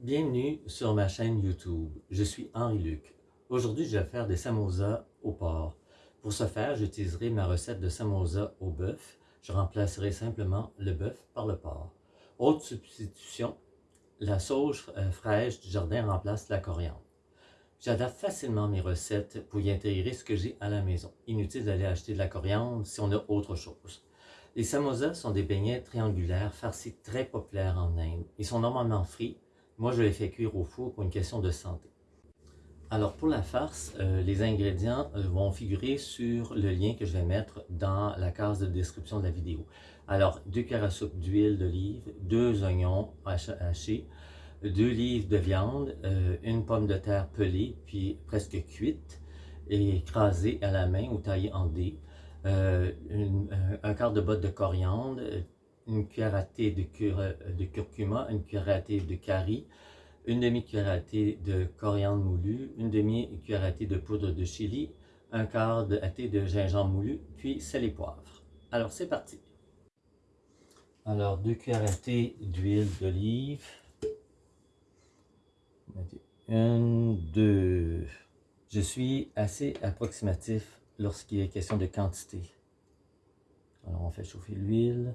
Bienvenue sur ma chaîne YouTube. Je suis Henri Luc. Aujourd'hui, je vais faire des samosas au porc. Pour ce faire, j'utiliserai ma recette de samosa au bœuf. Je remplacerai simplement le bœuf par le porc. Autre substitution, la sauge euh, fraîche du jardin remplace la coriandre. J'adapte facilement mes recettes pour y intégrer ce que j'ai à la maison. Inutile d'aller acheter de la coriandre si on a autre chose. Les samosas sont des beignets triangulaires farcis très populaires en Inde. Ils sont normalement frits. Moi, je les fais cuire au four pour une question de santé. Alors pour la farce, euh, les ingrédients euh, vont figurer sur le lien que je vais mettre dans la case de description de la vidéo. Alors, deux cuillères à soupe d'huile d'olive, deux oignons hachés, deux livres de viande, euh, une pomme de terre pelée, puis presque cuite, et écrasée à la main ou taillée en dés, un quart de botte de coriandre, une cuillère à thé de, de curcuma, une cuillère à thé de curry, une demi-cuillère à thé de coriandre moulu, une demi-cuillère à thé de poudre de chili, un quart de thé de gingembre moulu, puis sel et poivre. Alors c'est parti! Alors deux cuillères d'huile d'olive, une, deux. Je suis assez approximatif lorsqu'il est question de quantité. Alors on fait chauffer l'huile.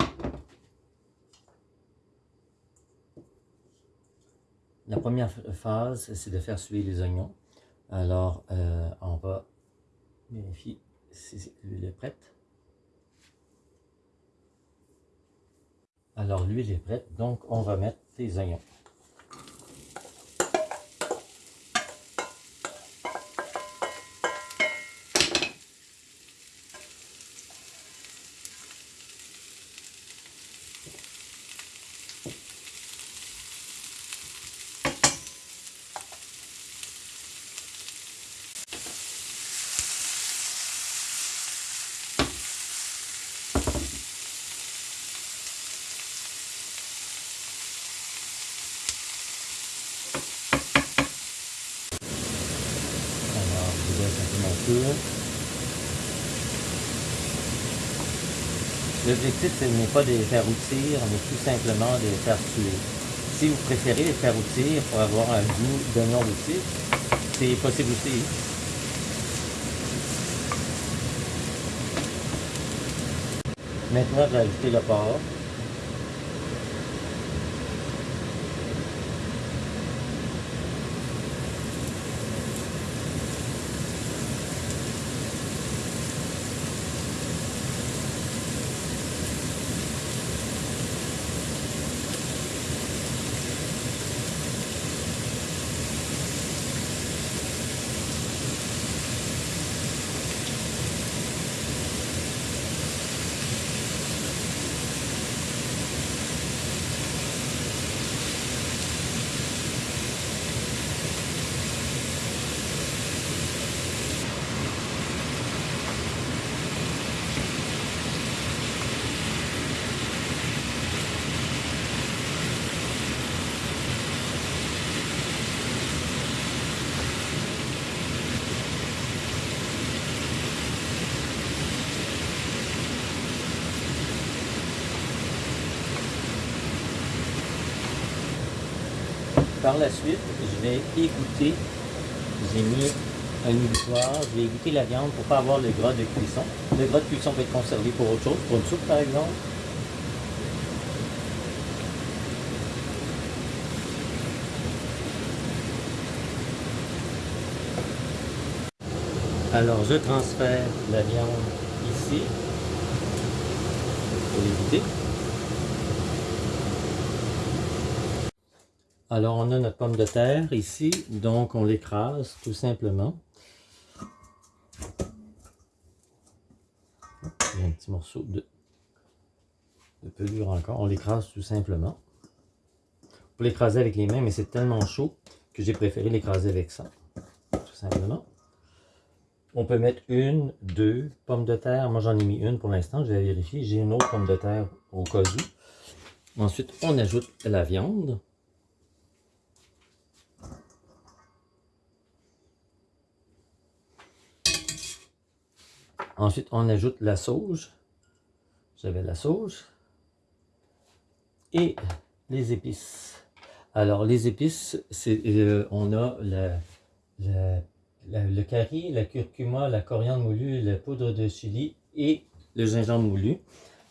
La première phase, c'est de faire suer les oignons. Alors, euh, on va vérifier si l'huile est prête. Alors, l'huile est prête, donc on va mettre les oignons. L'objectif, ce n'est pas de les faire routir, mais tout simplement de les faire tuer. Si vous préférez les faire routir pour avoir un goût d'oignon rôti, c'est possible aussi. Maintenant, je vais ajouter le porc. Par la suite, je vais égoutter, j'ai mis un éboutoir, je vais égoutter la viande pour ne pas avoir le gras de cuisson. Le gras de cuisson peut être conservé pour autre chose, pour une soupe par exemple. Alors je transfère la viande ici pour l'égoutter. Alors, on a notre pomme de terre ici, donc on l'écrase tout simplement. Il y a un petit morceau de, de pelure encore, on l'écrase tout simplement. On peut l'écraser avec les mains, mais c'est tellement chaud que j'ai préféré l'écraser avec ça, tout simplement. On peut mettre une, deux pommes de terre. Moi, j'en ai mis une pour l'instant. Je vais vérifier. J'ai une autre pomme de terre au cas où. Ensuite, on ajoute la viande. Ensuite, on ajoute la sauge. J'avais la sauge. Et les épices. Alors, les épices, euh, on a le curry, la curcuma, la coriandre moulue, la poudre de chili et le gingembre moulu.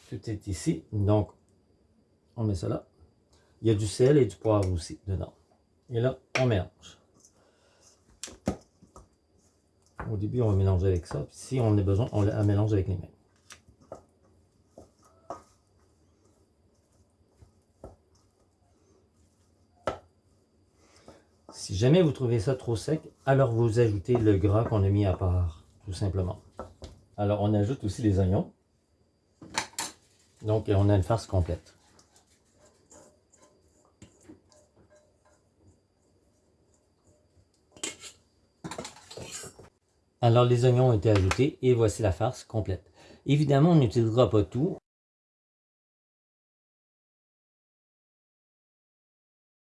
Tout est ici. Donc, on met ça là. Il y a du sel et du poivre aussi dedans. Et là, on mélange. Au début, on va mélanger avec ça. Si on a besoin, on la mélange avec les mains. Si jamais vous trouvez ça trop sec, alors vous ajoutez le gras qu'on a mis à part, tout simplement. Alors on ajoute aussi les oignons. Donc on a une farce complète. Alors les oignons ont été ajoutés et voici la farce complète. Évidemment, on n'utilisera pas tout.